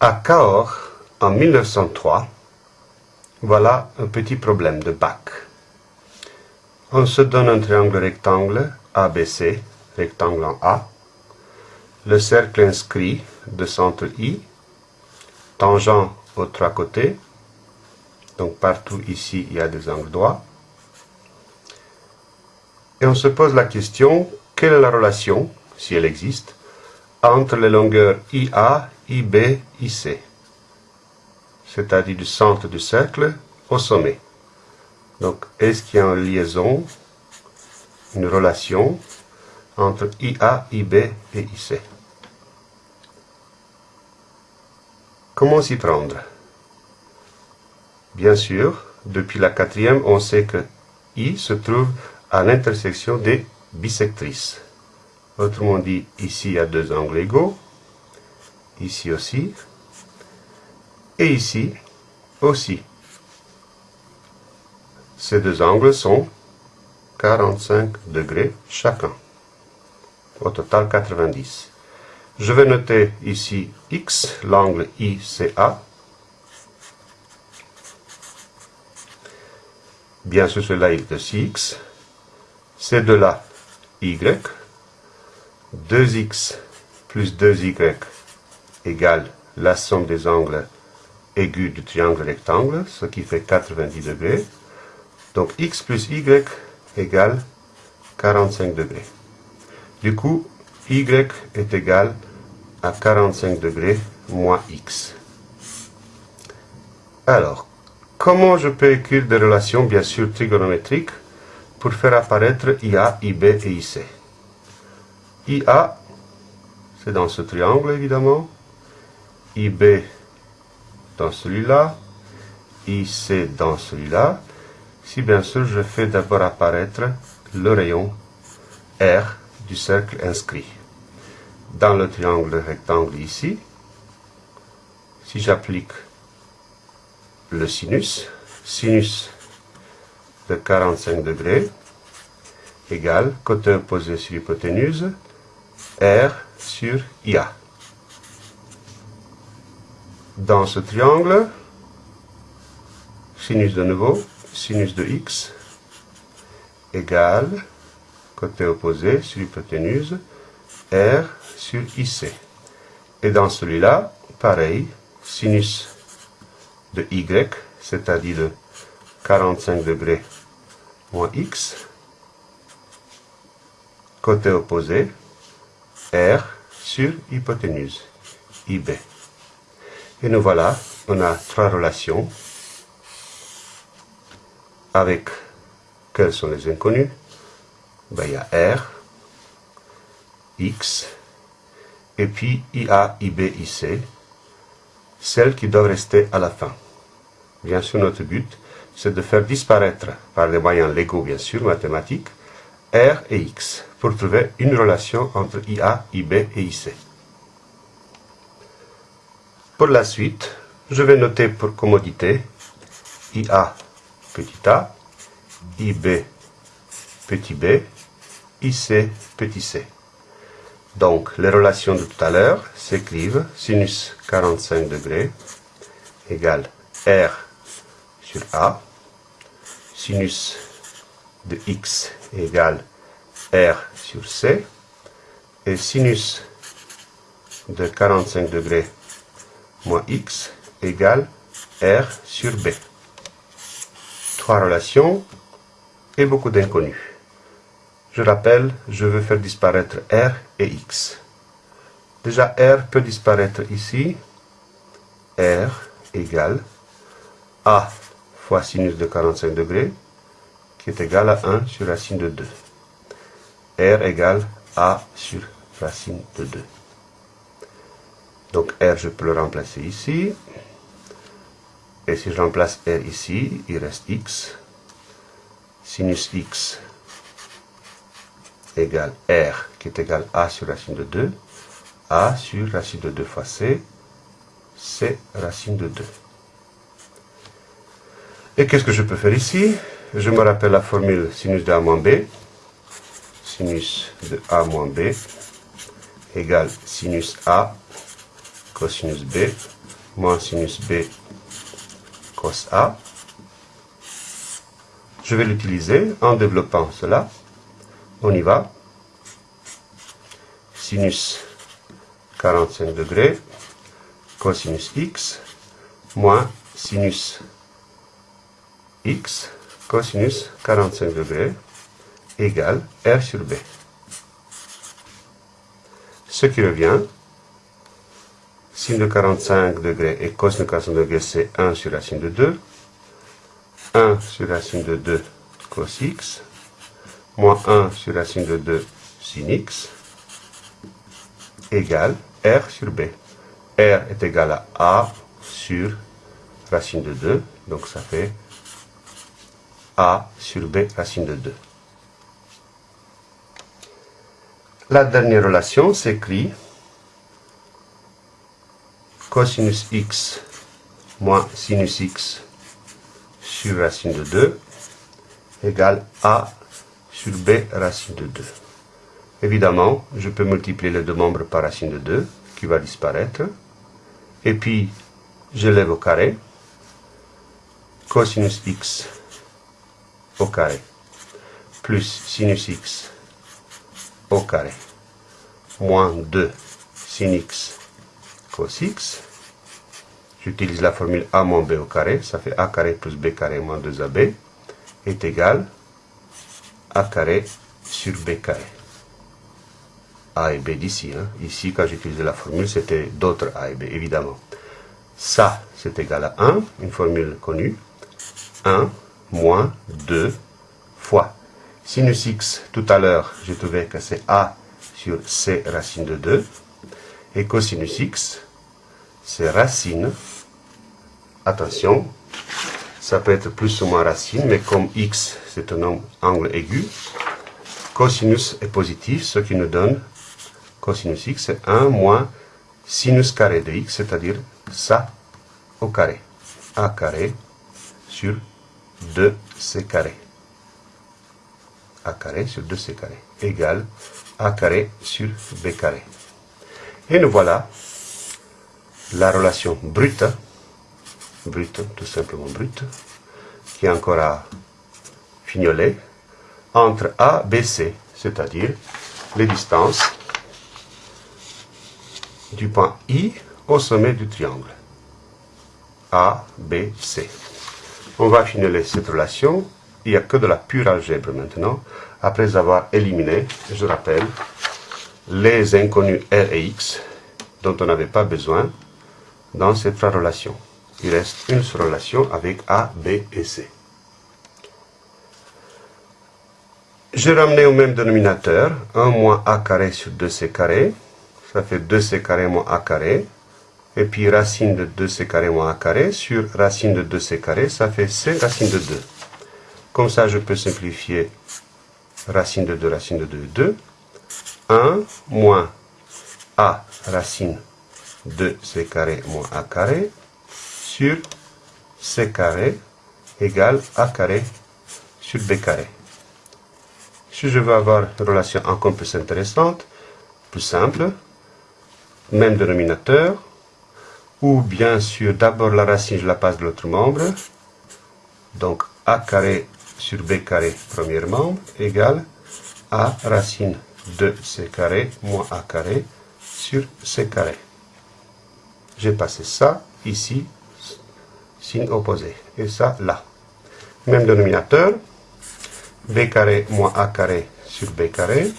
À Cahors, en 1903, voilà un petit problème de bac. On se donne un triangle rectangle ABC, rectangle en A, le cercle inscrit de centre I, tangent aux trois côtés, donc partout ici il y a des angles droits, et on se pose la question, quelle est la relation, si elle existe, entre les longueurs IA, IB, IC, c'est-à-dire du centre du cercle au sommet. Donc, est-ce qu'il y a une liaison, une relation entre IA, IB et IC Comment s'y prendre? Bien sûr, depuis la quatrième, on sait que I se trouve à l'intersection des bisectrices. Autrement dit, ici il y a deux angles égaux, ici aussi, et ici aussi. Ces deux angles sont 45 degrés chacun. Au total 90. Je vais noter ici X, l'angle ICA. Bien sûr, cela est de 6X. C'est de là y, 2x plus 2y égale la somme des angles aigus du triangle rectangle, ce qui fait 90 degrés. Donc x plus y égale 45 degrés. Du coup, y est égal à 45 degrés moins x. Alors, comment je peux écrire des relations, bien sûr, trigonométriques pour faire apparaître IA, IB et IC. IA, c'est dans ce triangle évidemment, IB dans celui-là, IC dans celui-là, si bien sûr je fais d'abord apparaître le rayon R du cercle inscrit. Dans le triangle rectangle ici, si j'applique le sinus, sinus de 45 degrés égale côté opposé sur l'hypoténuse R sur IA. Dans ce triangle, sinus de nouveau, sinus de x égale côté opposé sur l'hypoténuse R sur IC. Et dans celui-là, pareil, sinus de y, c'est-à-dire de 45 degrés moins x, côté opposé, R sur hypoténuse, IB. Et nous voilà, on a trois relations avec, quels sont les inconnus? Ben, Il y a R, X, et puis IA, IB, IC, celles qui doivent rester à la fin. Bien sûr, notre but, c'est de faire disparaître, par des moyens légaux bien sûr, mathématiques, R et X, pour trouver une relation entre IA, IB et IC. Pour la suite, je vais noter pour commodité IA petit a, IB petit b, IC petit c. Donc, les relations de tout à l'heure s'écrivent sinus 45 degrés égale R sur A sinus de x égale r sur c, et sinus de 45 degrés moins x égale r sur b. Trois relations et beaucoup d'inconnus. Je rappelle, je veux faire disparaître r et x. Déjà, r peut disparaître ici. r égale a fois sinus de 45 degrés, qui est égal à 1 sur racine de 2. R égale A sur racine de 2. Donc R, je peux le remplacer ici. Et si je remplace R ici, il reste X. Sinus X égale R, qui est égal à A sur racine de 2. A sur racine de 2 fois C. C racine de 2. Et qu'est-ce que je peux faire ici? Je me rappelle la formule sinus de A moins B. Sinus de A moins B égale sinus A cosinus B moins sinus B cos A. Je vais l'utiliser en développant cela. On y va. Sinus 45 degrés, cosinus x, moins sinus x, cosinus 45 degrés, égale R sur B. Ce qui revient, sin de 45 degrés et cos de 45 degrés, c'est 1 sur racine de 2. 1 sur racine de 2 cos x, moins 1 sur racine de 2 sin x, égale R sur B. R est égal à A sur racine de 2, donc ça fait A sur B racine de 2. La dernière relation s'écrit cosinus x moins sinus x sur racine de 2 égale a sur b racine de 2. Évidemment, je peux multiplier les deux membres par racine de 2, qui va disparaître. Et puis, je lève au carré. Cosinus x au carré plus sinus x au carré moins 2 sin x x. J'utilise la formule a moins b au carré, ça fait a carré plus b carré moins 2ab est égal a carré sur b carré. A et B d'ici. Hein. Ici, quand j'utilisais la formule, c'était d'autres A et B, évidemment. Ça, c'est égal à 1, une formule connue. 1 moins 2 fois. Sinus x, tout à l'heure, j'ai trouvé que c'est A sur C racine de 2. Et cosinus x, c'est racine. Attention, ça peut être plus ou moins racine, mais comme x, c'est un angle aigu, cosinus est positif, ce qui nous donne cosinus x, c'est 1 moins sinus carré de x, c'est-à-dire ça au carré. a carré sur 2c carré. a carré sur 2c carré égale a carré sur b carré. Et nous voilà la relation brute, brute, tout simplement brute, qui est encore à fignoler, entre A, B, C, c'est-à-dire les distances du point I au sommet du triangle. A, B, C. On va fignoler cette relation. Il n'y a que de la pure algèbre maintenant, après avoir éliminé, je rappelle, les inconnus R et X dont on n'avait pas besoin dans ces trois relations. Il reste une seule relation avec A, B et C. J'ai ramené au même dénominateur 1 moins A carré sur 2C carré. Ça fait 2C carré moins A carré. Et puis racine de 2C carré moins A carré sur racine de 2C carré, ça fait C racine de 2. Comme ça, je peux simplifier racine de 2, racine de 2, 2. 1 moins A racine de C carré moins A carré sur C carré égale A carré sur B carré. Si je veux avoir une relation encore plus intéressante, plus simple, même dénominateur, ou bien sûr d'abord la racine, je la passe de l'autre membre, donc a carré sur b carré, premier membre, égale a racine de c carré moins a carré sur c carré. J'ai passé ça ici, signe opposé, et ça là. Même dénominateur, b carré moins a carré sur b carré,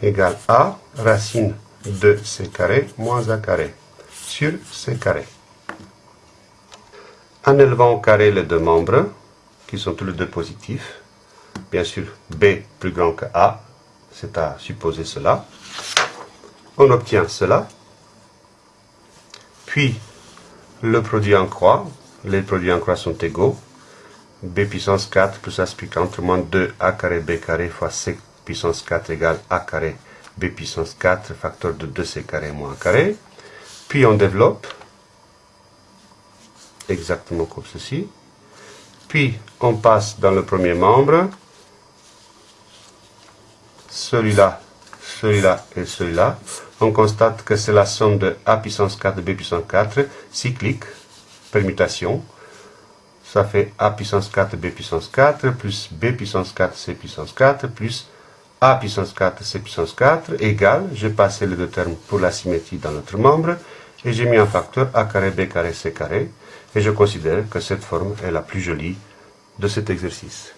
égale a racine de c carré moins a carré sur c carré. En élevant au carré les deux membres, qui sont tous les deux positifs, bien sûr b plus grand que a, c'est à supposer cela, on obtient cela, puis le produit en croix, les produits en croix sont égaux, b puissance 4 plus a entre moins 2a carré b carré fois c puissance 4 égale a carré b puissance 4 facteur de 2c carré moins a carré. Puis on développe exactement comme ceci. Puis on passe dans le premier membre, celui-là, celui-là et celui-là. On constate que c'est la somme de a puissance 4 de b puissance 4, cyclique, permutation. Ça fait a puissance 4 b puissance 4 plus b puissance 4 c puissance 4 plus a puissance 4 c puissance 4 égale, j'ai passé les deux termes pour la symétrie dans notre membre, et j'ai mis un facteur a carré b carré c carré, et je considère que cette forme est la plus jolie de cet exercice.